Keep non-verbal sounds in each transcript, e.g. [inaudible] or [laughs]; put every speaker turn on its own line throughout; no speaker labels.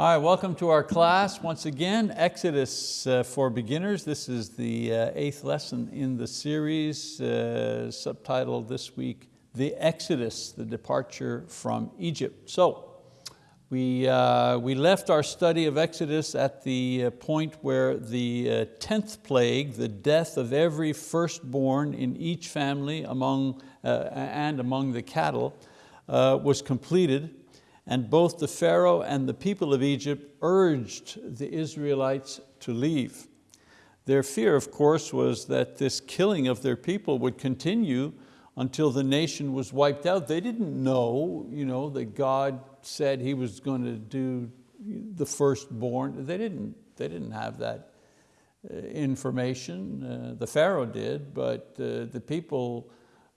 All right, welcome to our class. Once again, Exodus uh, for beginners. This is the uh, eighth lesson in the series, uh, subtitled this week, The Exodus, the Departure from Egypt. So, we, uh, we left our study of Exodus at the uh, point where the uh, tenth plague, the death of every firstborn in each family among, and among the cattle, was completed and both the Pharaoh and the people of Egypt urged the Israelites to leave. Their fear, of course, was that this killing of their people would continue until the nation was wiped out. They didn't know, you know that God said He was going to do the firstborn. They didn't, they didn't have that uh, information. Uh, the Pharaoh did, but uh, the people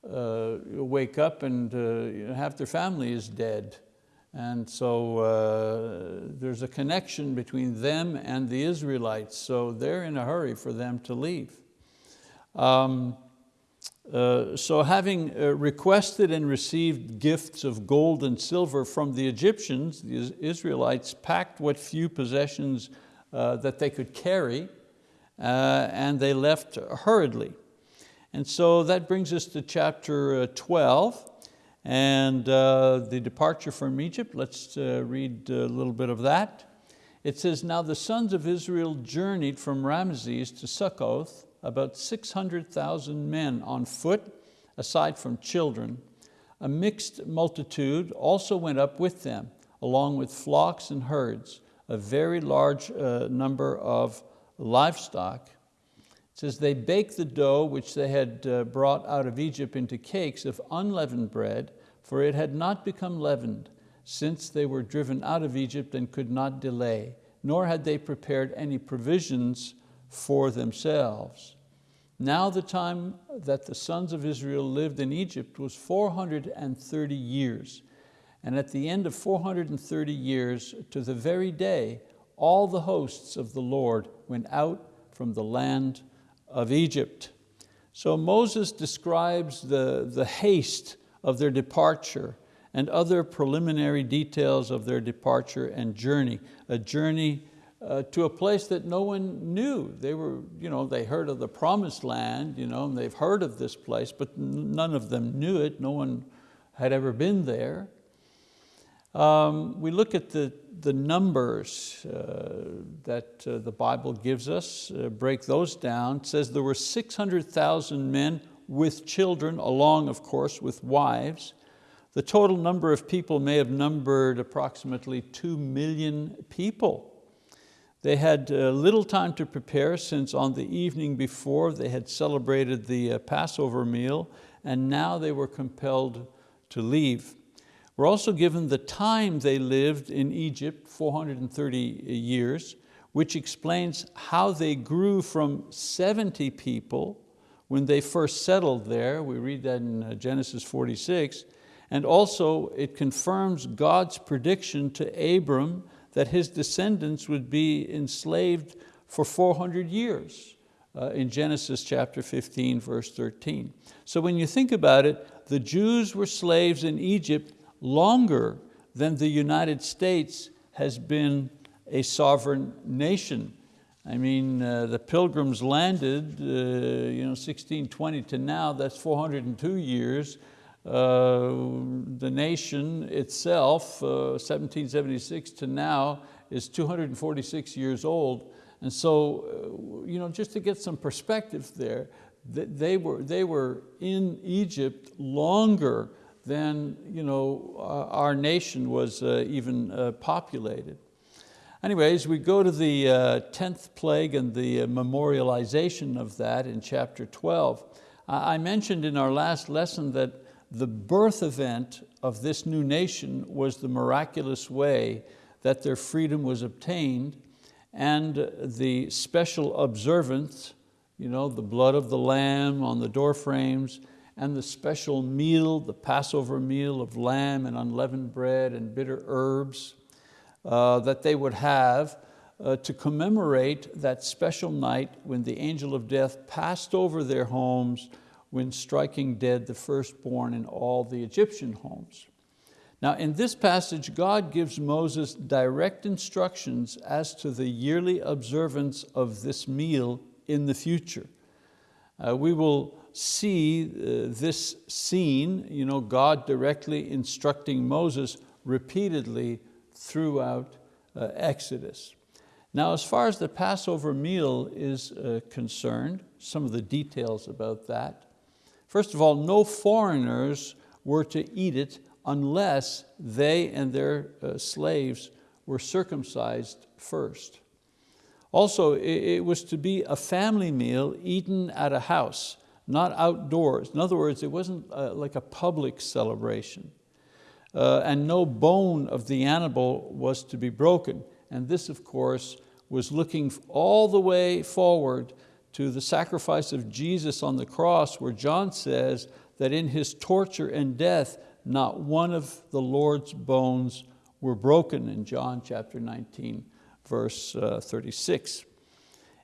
uh, wake up and uh, half their family is dead. And so uh, there's a connection between them and the Israelites, so they're in a hurry for them to leave. Um, uh, so having uh, requested and received gifts of gold and silver from the Egyptians, the Israelites packed what few possessions uh, that they could carry uh, and they left hurriedly. And so that brings us to chapter uh, 12 and uh, the departure from Egypt, let's uh, read a little bit of that. It says, now the sons of Israel journeyed from Ramses to Succoth, about 600,000 men on foot, aside from children. A mixed multitude also went up with them, along with flocks and herds, a very large uh, number of livestock. It says, they baked the dough which they had uh, brought out of Egypt into cakes of unleavened bread, for it had not become leavened, since they were driven out of Egypt and could not delay, nor had they prepared any provisions for themselves. Now the time that the sons of Israel lived in Egypt was 430 years. And at the end of 430 years, to the very day, all the hosts of the Lord went out from the land of Egypt. So Moses describes the, the haste of their departure and other preliminary details of their departure and journey, a journey uh, to a place that no one knew. They, were, you know, they heard of the promised land, you know, and they've heard of this place, but none of them knew it. No one had ever been there. Um, we look at the, the numbers uh, that uh, the Bible gives us, uh, break those down. It says there were 600,000 men with children, along of course with wives. The total number of people may have numbered approximately two million people. They had uh, little time to prepare since on the evening before they had celebrated the uh, Passover meal and now they were compelled to leave. We're also given the time they lived in Egypt, 430 years, which explains how they grew from 70 people when they first settled there. We read that in uh, Genesis 46. And also it confirms God's prediction to Abram that his descendants would be enslaved for 400 years uh, in Genesis chapter 15, verse 13. So when you think about it, the Jews were slaves in Egypt longer than the United States has been a sovereign nation. I mean, uh, the pilgrims landed, uh, you know, 1620 to now, that's 402 years. Uh, the nation itself, 1776 uh, to now, is 246 years old. And so, uh, you know, just to get some perspective there, they were, they were in Egypt longer than you know, our nation was uh, even uh, populated. Anyways, we go to the 10th uh, plague and the memorialization of that in chapter 12. I mentioned in our last lesson that the birth event of this new nation was the miraculous way that their freedom was obtained and the special observance, you know, the blood of the lamb on the door frames, and the special meal, the Passover meal of lamb and unleavened bread and bitter herbs uh, that they would have uh, to commemorate that special night when the angel of death passed over their homes when striking dead the firstborn in all the Egyptian homes. Now in this passage, God gives Moses direct instructions as to the yearly observance of this meal in the future. Uh, we will see uh, this scene, you know, God directly instructing Moses repeatedly throughout uh, Exodus. Now as far as the Passover meal is uh, concerned, some of the details about that. First of all, no foreigners were to eat it unless they and their uh, slaves were circumcised first. Also, it was to be a family meal eaten at a house, not outdoors. In other words, it wasn't uh, like a public celebration. Uh, and no bone of the animal was to be broken. And this, of course, was looking all the way forward to the sacrifice of Jesus on the cross where John says that in His torture and death, not one of the Lord's bones were broken in John chapter 19, verse uh, 36.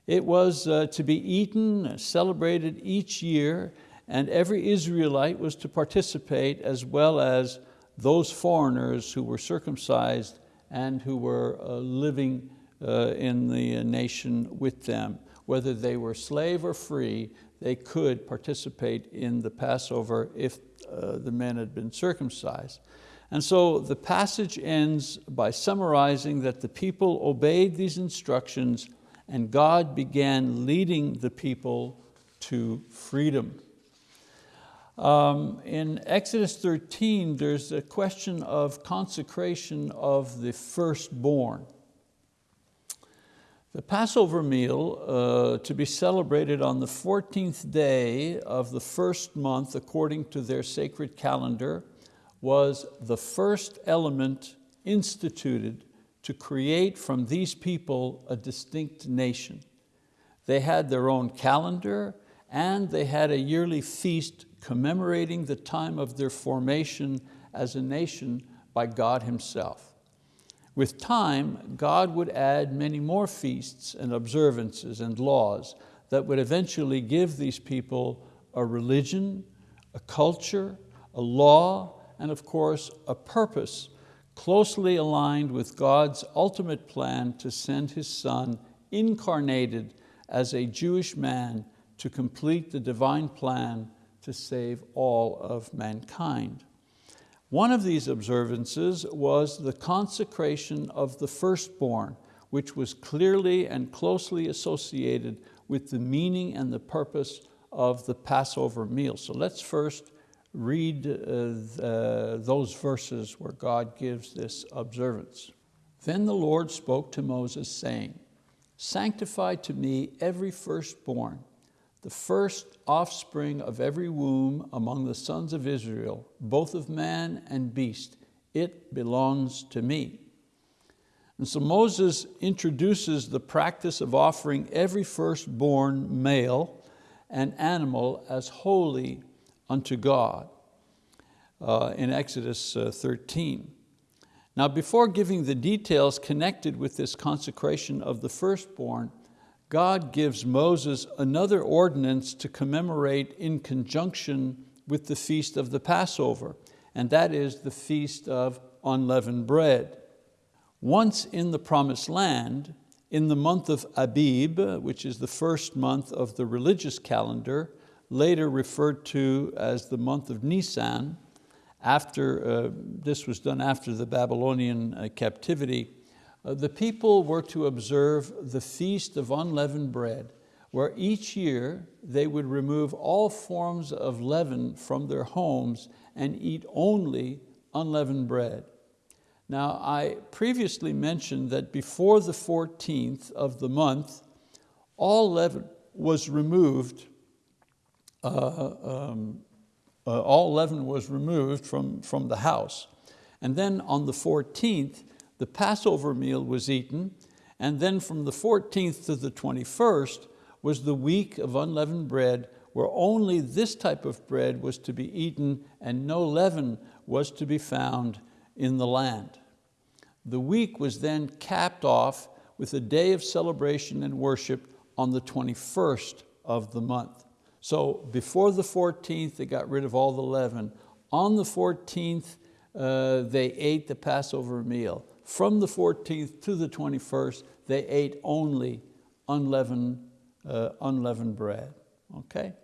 It was uh, to be eaten, celebrated each year, and every Israelite was to participate as well as those foreigners who were circumcised and who were uh, living in the nation with them. Whether they were slave or free, they could participate in the Passover if uh, the men had been circumcised. And so the passage ends by summarizing that the people obeyed these instructions and God began leading the people to freedom. Um, in Exodus 13, there's a question of consecration of the firstborn. The Passover meal uh, to be celebrated on the 14th day of the first month according to their sacred calendar was the first element instituted to create from these people a distinct nation. They had their own calendar and they had a yearly feast commemorating the time of their formation as a nation by God Himself. With time, God would add many more feasts and observances and laws that would eventually give these people a religion, a culture, a law, and of course, a purpose closely aligned with God's ultimate plan to send His Son incarnated as a Jewish man to complete the divine plan to save all of mankind. One of these observances was the consecration of the firstborn, which was clearly and closely associated with the meaning and the purpose of the Passover meal. So let's first read uh, the, those verses where God gives this observance. Then the Lord spoke to Moses saying, sanctify to me every firstborn, the first offspring of every womb among the sons of Israel, both of man and beast, it belongs to me. And so Moses introduces the practice of offering every firstborn male and animal as holy unto God uh, in Exodus uh, 13. Now before giving the details connected with this consecration of the firstborn, God gives Moses another ordinance to commemorate in conjunction with the feast of the Passover, and that is the feast of unleavened bread. Once in the promised land, in the month of Abib, which is the first month of the religious calendar, later referred to as the month of Nisan, after, uh, this was done after the Babylonian uh, captivity, uh, the people were to observe the Feast of Unleavened Bread, where each year they would remove all forms of leaven from their homes and eat only unleavened bread. Now, I previously mentioned that before the 14th of the month, all leaven was removed, um, uh, all leaven was removed from, from the house. And then on the 14th, the Passover meal was eaten, and then from the 14th to the 21st was the week of unleavened bread where only this type of bread was to be eaten and no leaven was to be found in the land. The week was then capped off with a day of celebration and worship on the 21st of the month. So before the 14th, they got rid of all the leaven. On the 14th, uh, they ate the Passover meal. From the 14th to the 21st, they ate only unleavened, uh, unleavened bread, okay?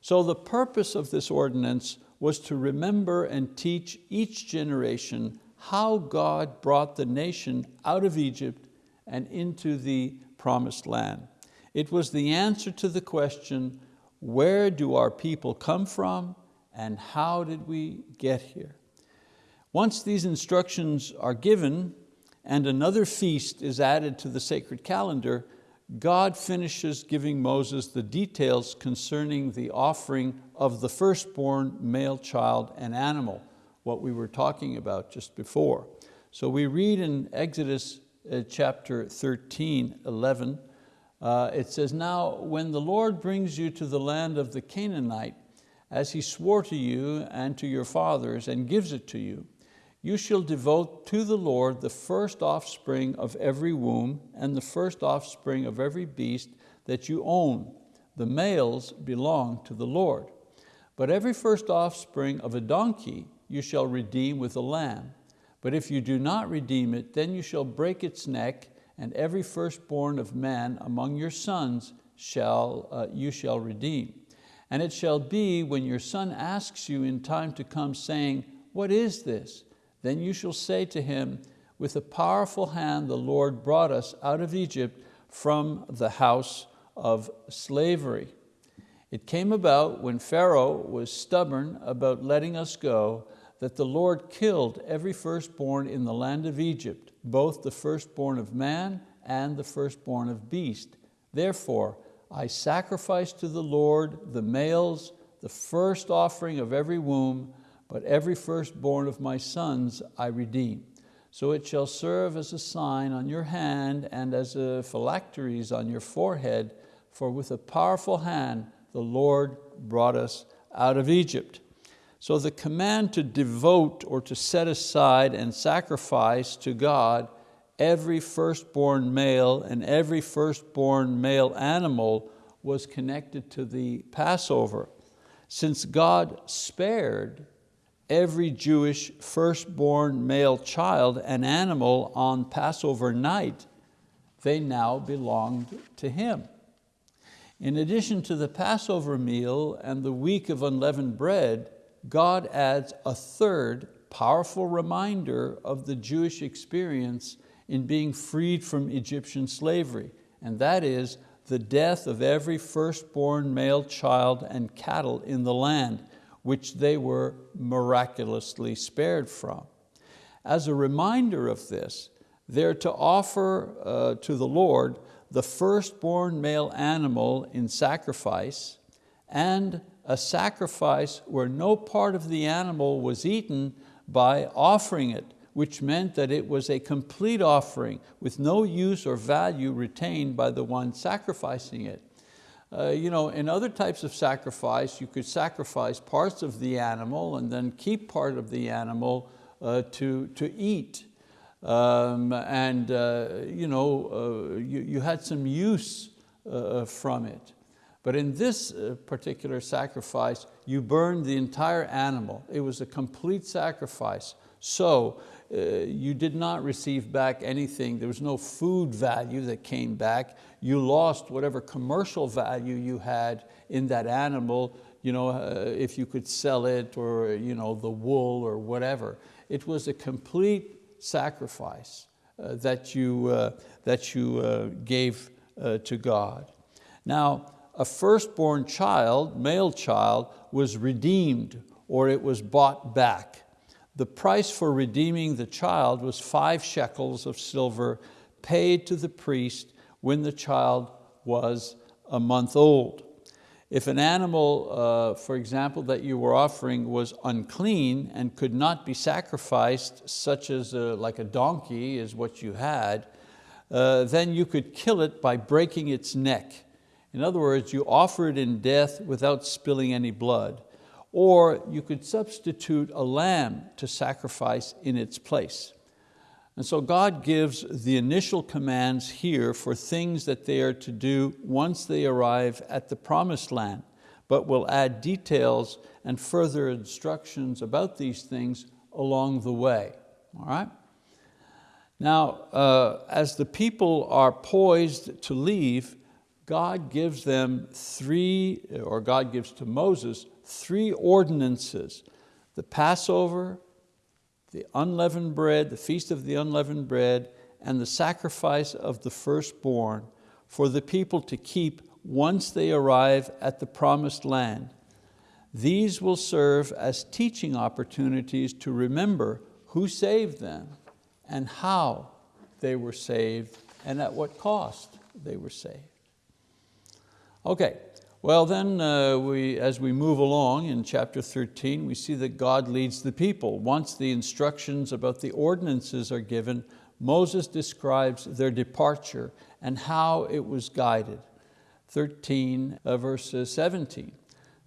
So the purpose of this ordinance was to remember and teach each generation how God brought the nation out of Egypt and into the promised land. It was the answer to the question, where do our people come from and how did we get here? Once these instructions are given and another feast is added to the sacred calendar, God finishes giving Moses the details concerning the offering of the firstborn male child and animal, what we were talking about just before. So we read in Exodus uh, chapter 13, 11, uh, it says, Now when the Lord brings you to the land of the Canaanite, as he swore to you and to your fathers and gives it to you, you shall devote to the Lord the first offspring of every womb and the first offspring of every beast that you own. The males belong to the Lord. But every first offspring of a donkey you shall redeem with a lamb. But if you do not redeem it, then you shall break its neck, and every firstborn of man among your sons shall, uh, you shall redeem. And it shall be when your son asks you in time to come, saying, What is this? Then you shall say to him, with a powerful hand the Lord brought us out of Egypt from the house of slavery. It came about when Pharaoh was stubborn about letting us go that the Lord killed every firstborn in the land of Egypt, both the firstborn of man and the firstborn of beast. Therefore, I sacrifice to the Lord the males, the first offering of every womb, but every firstborn of my sons I redeem. So it shall serve as a sign on your hand and as a phylacteries on your forehead, for with a powerful hand the Lord brought us out of Egypt. So the command to devote or to set aside and sacrifice to God every firstborn male and every firstborn male animal was connected to the Passover. Since God spared every Jewish firstborn male child and animal on Passover night, they now belonged to him. In addition to the Passover meal and the week of unleavened bread, God adds a third powerful reminder of the Jewish experience in being freed from Egyptian slavery, and that is the death of every firstborn male child and cattle in the land, which they were miraculously spared from. As a reminder of this, they're to offer uh, to the Lord the firstborn male animal in sacrifice and a sacrifice where no part of the animal was eaten by offering it, which meant that it was a complete offering with no use or value retained by the one sacrificing it. Uh, you know, in other types of sacrifice, you could sacrifice parts of the animal and then keep part of the animal uh, to, to eat. Um, and uh, you, know, uh, you, you, had some use uh, from it. But in this uh, particular sacrifice, you burned the entire animal. It was a complete sacrifice. So uh, you did not receive back anything. There was no food value that came back. You lost whatever commercial value you had in that animal, you know, uh, if you could sell it or you know, the wool or whatever. It was a complete sacrifice uh, that you, uh, that you uh, gave to God. Now, a firstborn child, male child, was redeemed or it was bought back. The price for redeeming the child was five shekels of silver paid to the priest when the child was a month old. If an animal, uh, for example, that you were offering was unclean and could not be sacrificed, such as a, like a donkey is what you had, uh, then you could kill it by breaking its neck. In other words, you offer it in death without spilling any blood or you could substitute a lamb to sacrifice in its place. And so God gives the initial commands here for things that they are to do once they arrive at the promised land, but will add details and further instructions about these things along the way, all right? Now, uh, as the people are poised to leave, God gives them three, or God gives to Moses, three ordinances. The Passover, the unleavened bread, the feast of the unleavened bread, and the sacrifice of the firstborn for the people to keep once they arrive at the promised land. These will serve as teaching opportunities to remember who saved them and how they were saved and at what cost they were saved. Okay, well then, uh, we, as we move along in chapter 13, we see that God leads the people. Once the instructions about the ordinances are given, Moses describes their departure and how it was guided. 13 uh, verse 17.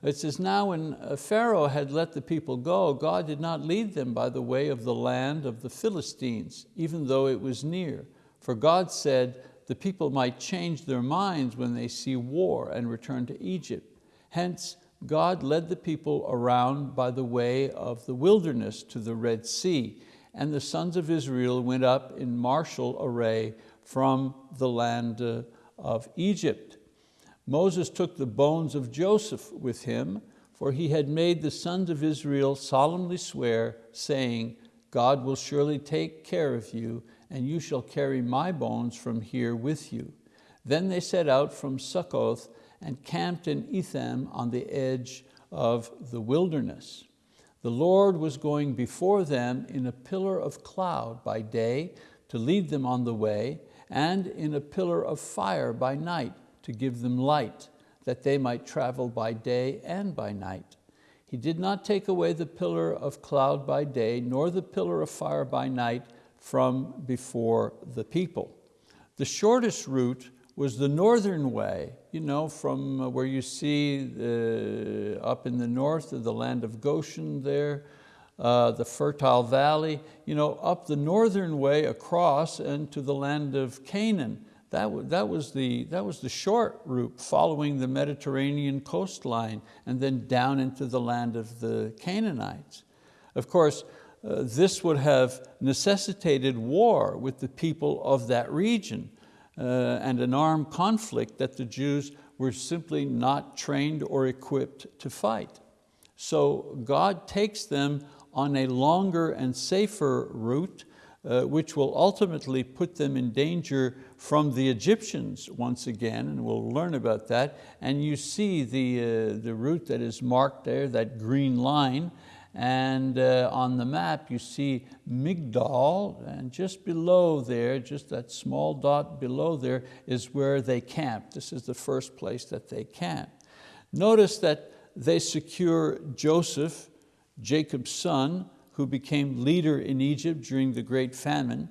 It says, now when uh, Pharaoh had let the people go, God did not lead them by the way of the land of the Philistines, even though it was near. For God said, the people might change their minds when they see war and return to Egypt. Hence, God led the people around by the way of the wilderness to the Red Sea, and the sons of Israel went up in martial array from the land uh, of Egypt. Moses took the bones of Joseph with him, for he had made the sons of Israel solemnly swear, saying, God will surely take care of you, and you shall carry my bones from here with you. Then they set out from Succoth and camped in Etham on the edge of the wilderness. The Lord was going before them in a pillar of cloud by day to lead them on the way, and in a pillar of fire by night to give them light, that they might travel by day and by night. He did not take away the pillar of cloud by day, nor the pillar of fire by night from before the people. The shortest route was the northern way, you know, from uh, where you see up in the north of the land of Goshen there, uh, the fertile valley, you know, up the northern way across and to the land of Canaan. That, that, was the, that was the short route following the Mediterranean coastline and then down into the land of the Canaanites. Of course, uh, this would have necessitated war with the people of that region uh, and an armed conflict that the Jews were simply not trained or equipped to fight. So God takes them on a longer and safer route uh, which will ultimately put them in danger from the Egyptians once again, and we'll learn about that. And you see the, uh, the route that is marked there, that green line, and uh, on the map you see Migdol, and just below there, just that small dot below there is where they camp. This is the first place that they camp. Notice that they secure Joseph, Jacob's son, who became leader in Egypt during the great famine.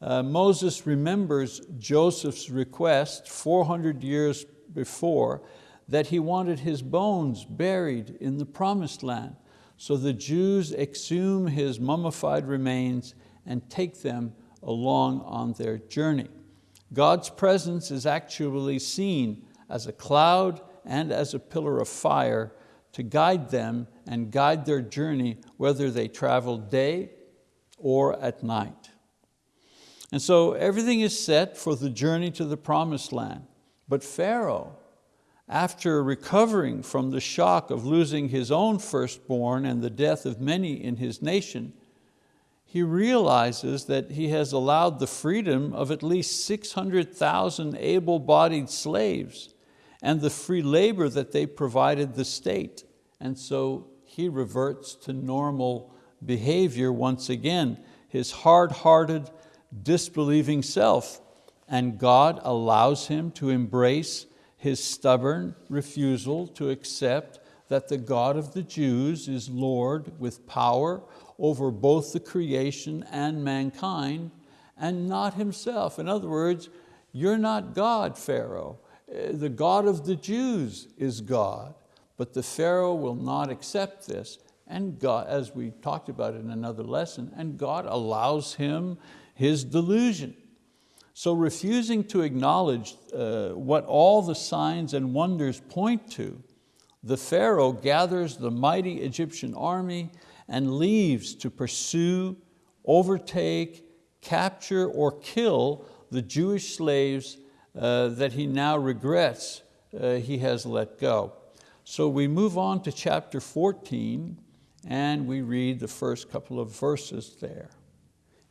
Uh, Moses remembers Joseph's request 400 years before that he wanted his bones buried in the promised land. So the Jews exhume his mummified remains and take them along on their journey. God's presence is actually seen as a cloud and as a pillar of fire to guide them and guide their journey whether they travel day or at night. And so everything is set for the journey to the promised land. But Pharaoh, after recovering from the shock of losing his own firstborn and the death of many in his nation, he realizes that he has allowed the freedom of at least 600,000 able-bodied slaves and the free labor that they provided the state. And so he reverts to normal behavior once again, his hard-hearted, disbelieving self. And God allows him to embrace his stubborn refusal to accept that the God of the Jews is Lord with power over both the creation and mankind and not himself. In other words, you're not God, Pharaoh. Uh, the God of the Jews is God. But the Pharaoh will not accept this. And God, as we talked about in another lesson, and God allows him his delusion. So refusing to acknowledge uh, what all the signs and wonders point to, the Pharaoh gathers the mighty Egyptian army and leaves to pursue, overtake, capture, or kill the Jewish slaves uh, that he now regrets uh, he has let go. So we move on to chapter 14 and we read the first couple of verses there.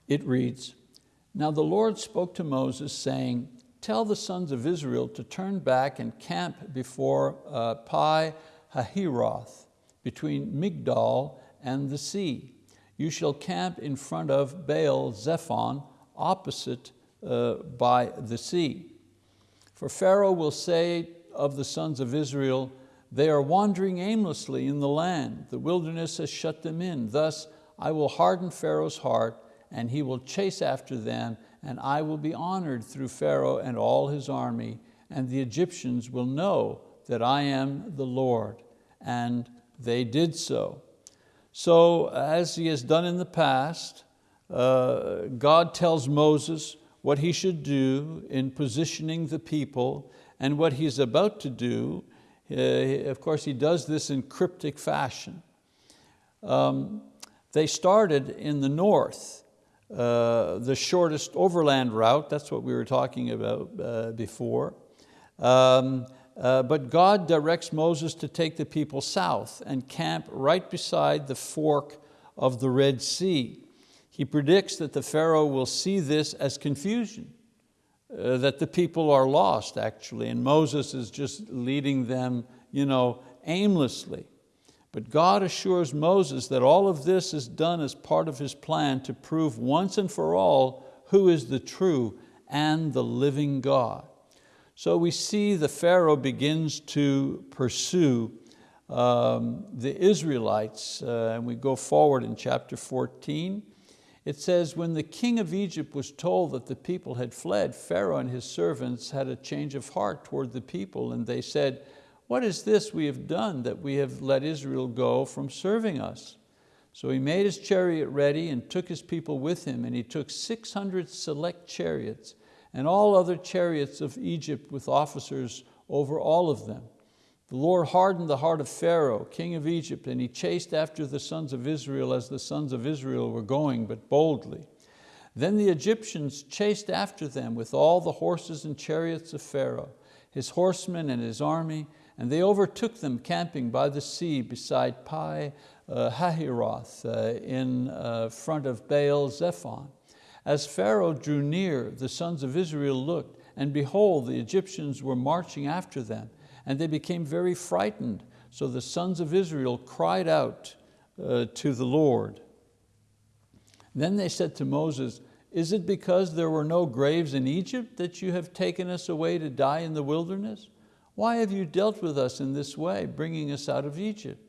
It reads, Now the Lord spoke to Moses saying, Tell the sons of Israel to turn back and camp before uh, Pi Hahiroth, between Migdol and the sea. You shall camp in front of Baal Zephon, opposite uh, by the sea. For Pharaoh will say of the sons of Israel, they are wandering aimlessly in the land. The wilderness has shut them in. Thus I will harden Pharaoh's heart and he will chase after them and I will be honored through Pharaoh and all his army and the Egyptians will know that I am the Lord. And they did so. So as he has done in the past, uh, God tells Moses what he should do in positioning the people and what he's about to do uh, of course, he does this in cryptic fashion. Um, they started in the north, uh, the shortest overland route, that's what we were talking about uh, before. Um, uh, but God directs Moses to take the people south and camp right beside the fork of the Red Sea. He predicts that the Pharaoh will see this as confusion uh, that the people are lost actually, and Moses is just leading them you know, aimlessly. But God assures Moses that all of this is done as part of his plan to prove once and for all who is the true and the living God. So we see the Pharaoh begins to pursue um, the Israelites, uh, and we go forward in chapter 14, it says, when the king of Egypt was told that the people had fled, Pharaoh and his servants had a change of heart toward the people and they said, what is this we have done that we have let Israel go from serving us? So he made his chariot ready and took his people with him and he took 600 select chariots and all other chariots of Egypt with officers over all of them. The Lord hardened the heart of Pharaoh, king of Egypt, and he chased after the sons of Israel as the sons of Israel were going, but boldly. Then the Egyptians chased after them with all the horses and chariots of Pharaoh, his horsemen and his army, and they overtook them camping by the sea beside Pi uh, Hahiroth uh, in uh, front of Baal Zephon. As Pharaoh drew near, the sons of Israel looked, and behold, the Egyptians were marching after them and they became very frightened. So the sons of Israel cried out uh, to the Lord. Then they said to Moses, is it because there were no graves in Egypt that you have taken us away to die in the wilderness? Why have you dealt with us in this way, bringing us out of Egypt?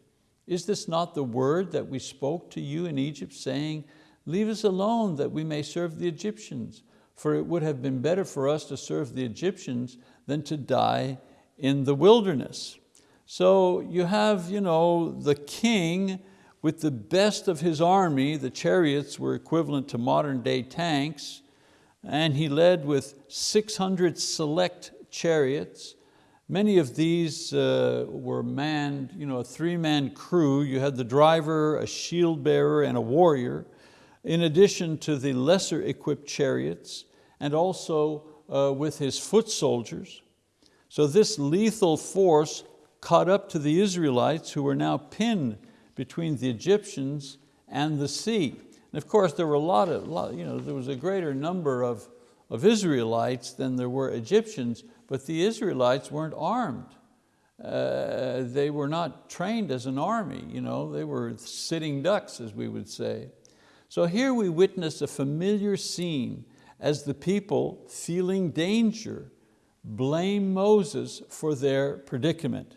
Is this not the word that we spoke to you in Egypt, saying, leave us alone that we may serve the Egyptians, for it would have been better for us to serve the Egyptians than to die in the wilderness. So you have you know, the king with the best of his army, the chariots were equivalent to modern day tanks, and he led with 600 select chariots. Many of these uh, were manned, you know, a three-man crew. You had the driver, a shield bearer, and a warrior, in addition to the lesser equipped chariots, and also uh, with his foot soldiers. So this lethal force caught up to the Israelites who were now pinned between the Egyptians and the sea. And of course there were a lot of, you know, there was a greater number of, of Israelites than there were Egyptians, but the Israelites weren't armed. Uh, they were not trained as an army, you know, they were sitting ducks as we would say. So here we witness a familiar scene as the people feeling danger blame Moses for their predicament.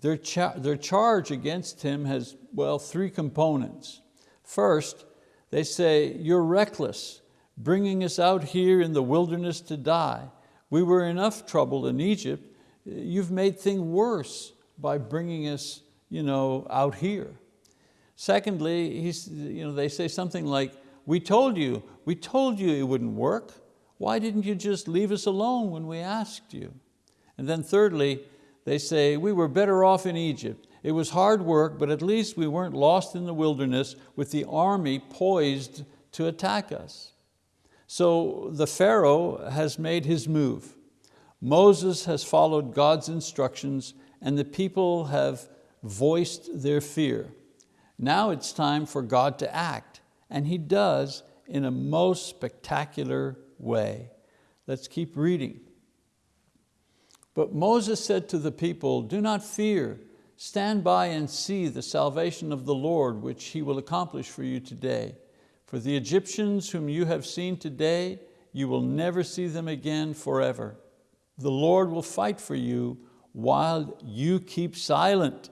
Their, cha their charge against him has, well, three components. First, they say, you're reckless, bringing us out here in the wilderness to die. We were enough trouble in Egypt. You've made things worse by bringing us you know, out here. Secondly, he's, you know, they say something like, we told you, we told you it wouldn't work. Why didn't you just leave us alone when we asked you? And then thirdly, they say, we were better off in Egypt. It was hard work, but at least we weren't lost in the wilderness with the army poised to attack us. So the Pharaoh has made his move. Moses has followed God's instructions and the people have voiced their fear. Now it's time for God to act, and He does in a most spectacular way. Let's keep reading. But Moses said to the people, do not fear, stand by and see the salvation of the Lord, which He will accomplish for you today. For the Egyptians whom you have seen today, you will never see them again forever. The Lord will fight for you while you keep silent.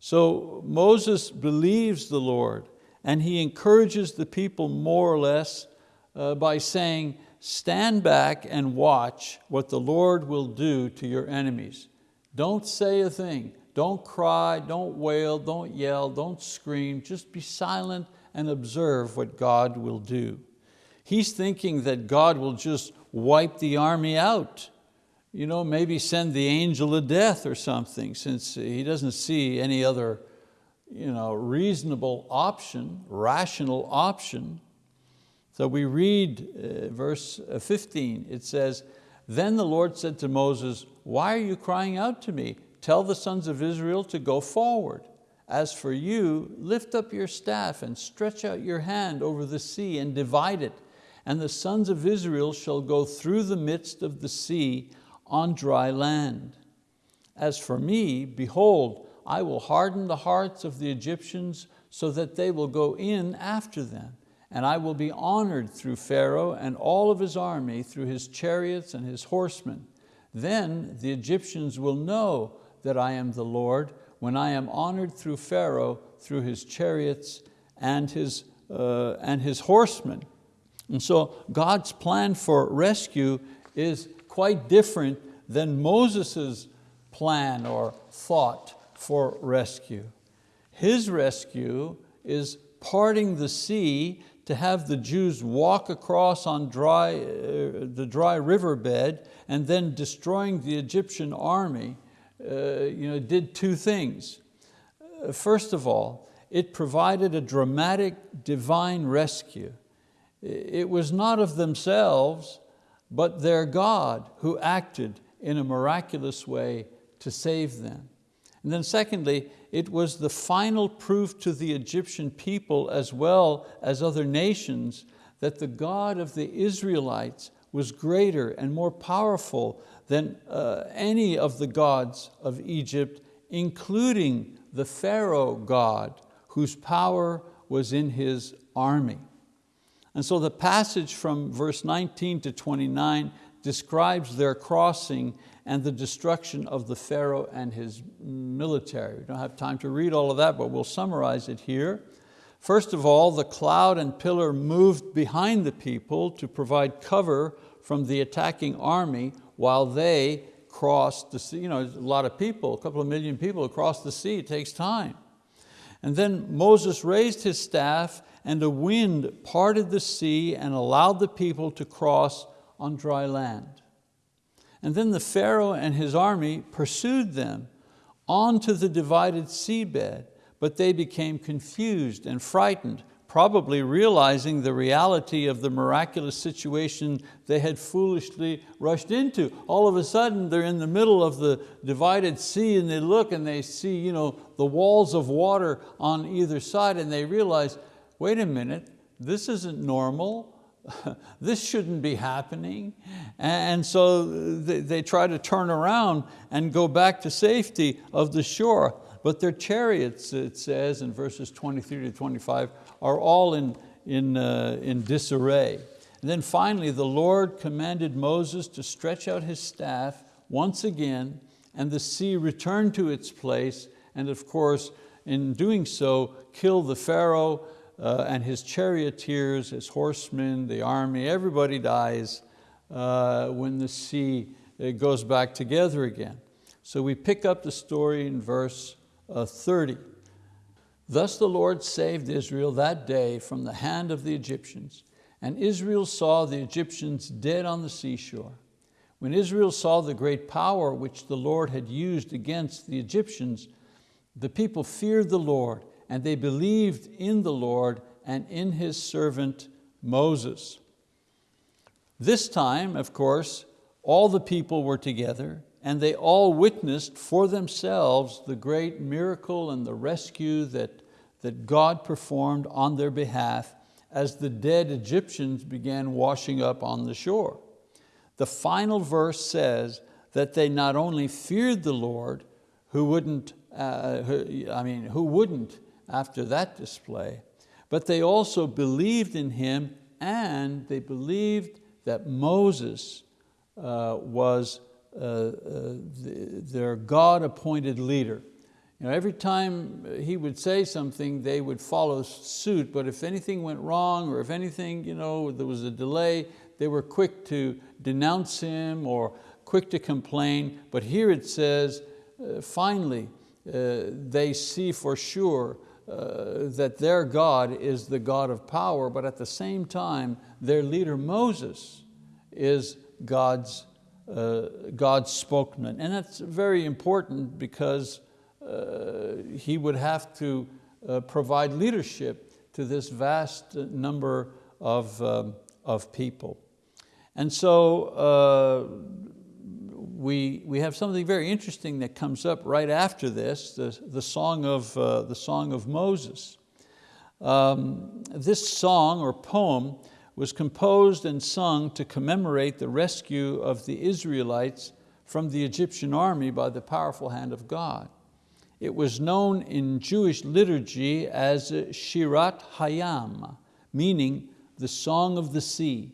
So Moses believes the Lord and he encourages the people more or less uh, by saying, stand back and watch what the Lord will do to your enemies. Don't say a thing, don't cry, don't wail, don't yell, don't scream, just be silent and observe what God will do. He's thinking that God will just wipe the army out you know, maybe send the angel of death or something since he doesn't see any other you know, reasonable option, rational option. So we read uh, verse uh, 15, it says, Then the Lord said to Moses, why are you crying out to me? Tell the sons of Israel to go forward. As for you, lift up your staff and stretch out your hand over the sea and divide it. And the sons of Israel shall go through the midst of the sea on dry land. As for me, behold, I will harden the hearts of the Egyptians so that they will go in after them. And I will be honored through Pharaoh and all of his army, through his chariots and his horsemen. Then the Egyptians will know that I am the Lord when I am honored through Pharaoh, through his chariots and his, uh, and his horsemen. And so God's plan for rescue is quite different than Moses's plan or thought for rescue. His rescue is parting the sea to have the Jews walk across on dry, uh, the dry riverbed and then destroying the Egyptian army you know, did two things. Uh, first of all, it provided a dramatic divine rescue. It was not of themselves, but their God who acted in a miraculous way to save them. And then secondly, it was the final proof to the Egyptian people as well as other nations that the God of the Israelites was greater and more powerful than uh, any of the gods of Egypt, including the Pharaoh God, whose power was in his army. And so the passage from verse 19 to 29 describes their crossing and the destruction of the Pharaoh and his military. We don't have time to read all of that, but we'll summarize it here. First of all, the cloud and pillar moved behind the people to provide cover from the attacking army while they crossed the sea. You know, a lot of people, a couple of million people across the sea, it takes time. And then Moses raised his staff and a wind parted the sea and allowed the people to cross on dry land. And then the Pharaoh and his army pursued them onto the divided seabed, but they became confused and frightened, probably realizing the reality of the miraculous situation they had foolishly rushed into. All of a sudden, they're in the middle of the divided sea and they look and they see you know, the walls of water on either side and they realize, wait a minute, this isn't normal. [laughs] this shouldn't be happening. And so they, they, try to turn around and go back to safety of the shore. But their chariots, it says in verses 23 to 25, are all in, in, uh, in disarray. And then finally, the Lord commanded Moses to stretch out his staff once again, and the sea returned to its place, and of course, in doing so, kill the Pharaoh uh, and his charioteers, his horsemen, the army, everybody dies uh, when the sea uh, goes back together again. So we pick up the story in verse uh, 30. Thus the Lord saved Israel that day from the hand of the Egyptians, and Israel saw the Egyptians dead on the seashore. When Israel saw the great power which the Lord had used against the Egyptians, The people feared the Lord and they believed in the Lord and in His servant Moses. This time, of course, all the people were together and they all witnessed for themselves the great miracle and the rescue that, that God performed on their behalf as the dead Egyptians began washing up on the shore. The final verse says that they not only feared the Lord, who wouldn't, uh, who, I mean, who wouldn't after that display, but they also believed in Him and they believed that Moses uh, was the, their God-appointed leader. You know, every time he would say something, they would follow suit, but if anything went wrong or if anything, you know, there was a delay, they were quick to denounce him or quick to complain. But here it says, uh, finally, uh, they see for sure uh, that their God is the God of power, but at the same time, their leader Moses is God's, uh, God's spokesman. And that's very important because uh, he would have to uh, provide leadership to this vast number of, um, of people. And so uh, we, we have something very interesting that comes up right after this, the, the, song, of, uh, the song of Moses. Um, this song or poem was composed and sung to commemorate the rescue of the Israelites from the Egyptian army by the powerful hand of God. It was known in Jewish liturgy as Shirat Hayam, meaning the song of the sea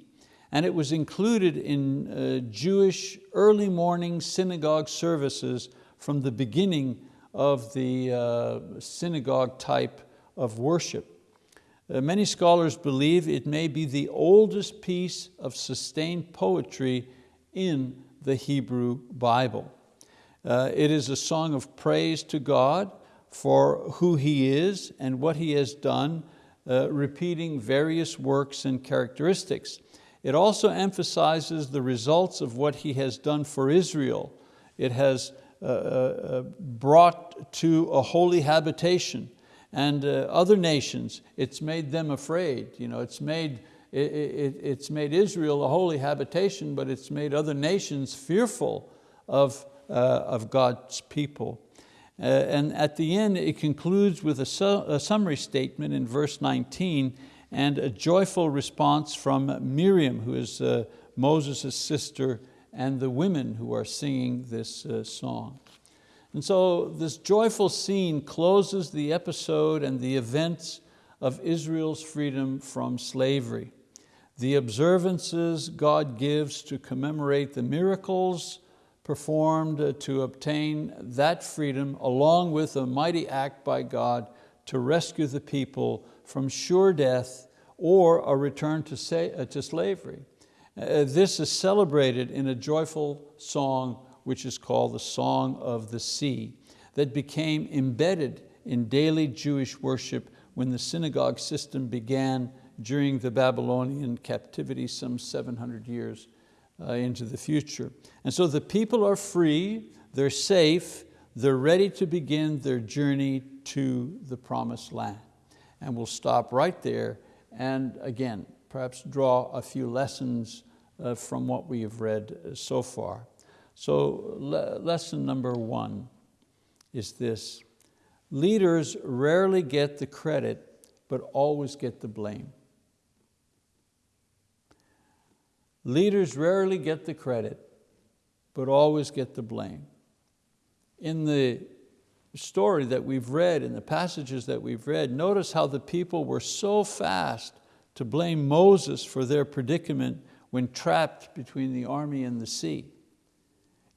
and it was included in uh, Jewish early morning synagogue services from the beginning of the uh, synagogue type of worship. Uh, many scholars believe it may be the oldest piece of sustained poetry in the Hebrew Bible. Uh, it is a song of praise to God for who He is and what He has done, uh, repeating various works and characteristics. It also emphasizes the results of what he has done for Israel. It has uh, uh, uh, brought to a holy habitation and uh, other nations, it's made them afraid. You know, it's, made, it, it, it's made Israel a holy habitation, but it's made other nations fearful of, uh, of God's people. Uh, and at the end, it concludes with a, su a summary statement in verse 19, and a joyful response from Miriam, who is uh, Moses' sister, and the women who are singing this uh, song. And so this joyful scene closes the episode and the events of Israel's freedom from slavery. The observances God gives to commemorate the miracles performed to obtain that freedom along with a mighty act by God to rescue the people from sure death or a return to, say, uh, to slavery. Uh, this is celebrated in a joyful song which is called the Song of the Sea that became embedded in daily Jewish worship when the synagogue system began during the Babylonian captivity some 700 years uh, into the future. And so the people are free, they're safe, they're ready to begin their journey to the promised land. And we'll stop right there and again, perhaps draw a few lessons uh, from what we have read uh, so far. So le lesson number one is this. Leaders rarely get the credit, but always get the blame. Leaders rarely get the credit, but always get the blame. In the story that we've read, in the passages that we've read, notice how the people were so fast to blame Moses for their predicament when trapped between the army and the sea.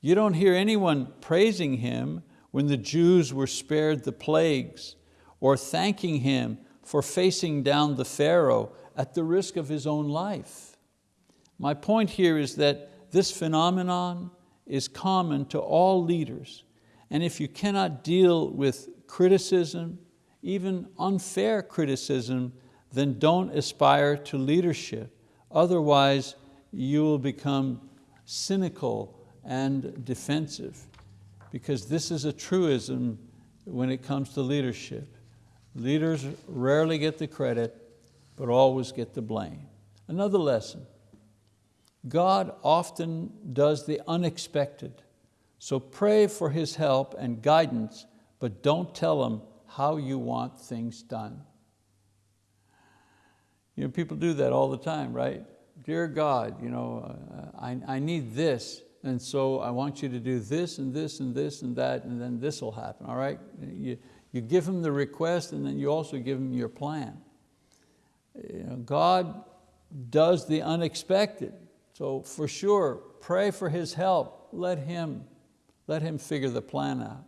You don't hear anyone praising him when the Jews were spared the plagues or thanking him for facing down the Pharaoh at the risk of his own life. My point here is that this phenomenon is common to all leaders and if you cannot deal with criticism, even unfair criticism, then don't aspire to leadership. Otherwise, you will become cynical and defensive because this is a truism when it comes to leadership. Leaders rarely get the credit, but always get the blame. Another lesson, God often does the unexpected. So pray for His help and guidance, but don't tell Him how you want things done. You know, people do that all the time, right? Dear God, you know, uh, I, I need this, and so I want you to do this and this and this and that, and then this will happen, all right? You, you give him the request and then you also give him your plan. You know, God does the unexpected. So for sure, pray for his help. Let him, let him figure the plan out.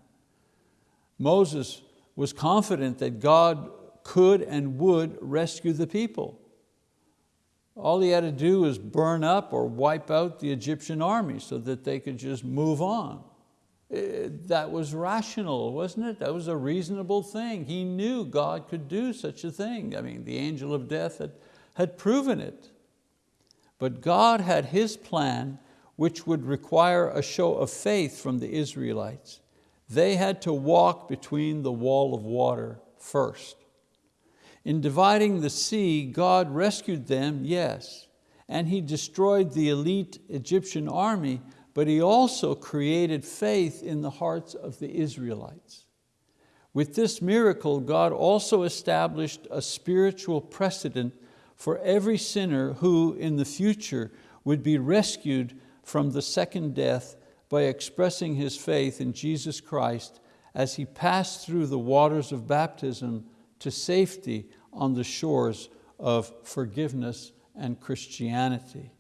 Moses was confident that God could and would rescue the people. All he had to do was burn up or wipe out the Egyptian army so that they could just move on. Eh, that was rational, wasn't it? That was a reasonable thing. He knew God could do such a thing. I mean, the angel of death had, had proven it. But God had His plan which would require a show of faith from the Israelites. They had to walk between the wall of water first. In dividing the sea, God rescued them, yes, and He destroyed the elite Egyptian army, but He also created faith in the hearts of the Israelites. With this miracle, God also established a spiritual precedent for every sinner who in the future would be rescued from the second death by expressing his faith in Jesus Christ as he passed through the waters of baptism to safety on the shores of forgiveness and Christianity.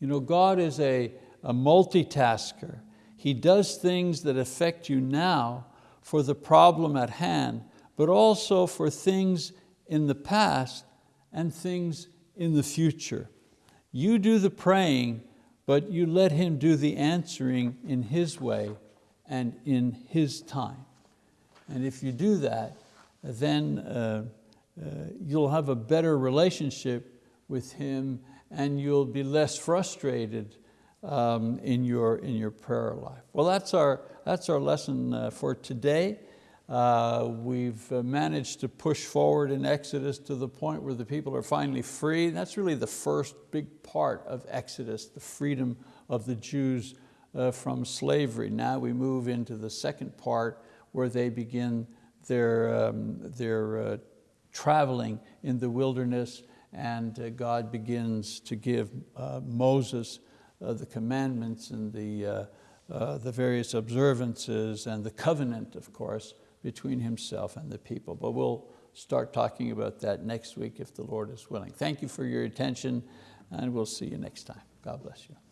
You know, God is a, a multitasker. He does things that affect you now for the problem at hand, but also for things in the past and things in the future. You do the praying, but you let Him do the answering in His way and in His time. And if you do that, then uh, uh, you'll have a better relationship with Him and you'll be less frustrated um, in, your, in your prayer life. Well, that's our, that's our lesson uh, for today. Uh, we've uh, managed to push forward in Exodus to the point where the people are finally free. That's really the first big part of Exodus, the freedom of the Jews uh, from slavery. Now we move into the second part where they begin their, um, their uh, traveling in the wilderness and uh, God begins to give uh, Moses uh, the commandments and the, the various observances and the covenant, of course, between himself and the people. But we'll start talking about that next week if the Lord is willing. Thank you for your attention and we'll see you next time. God bless you.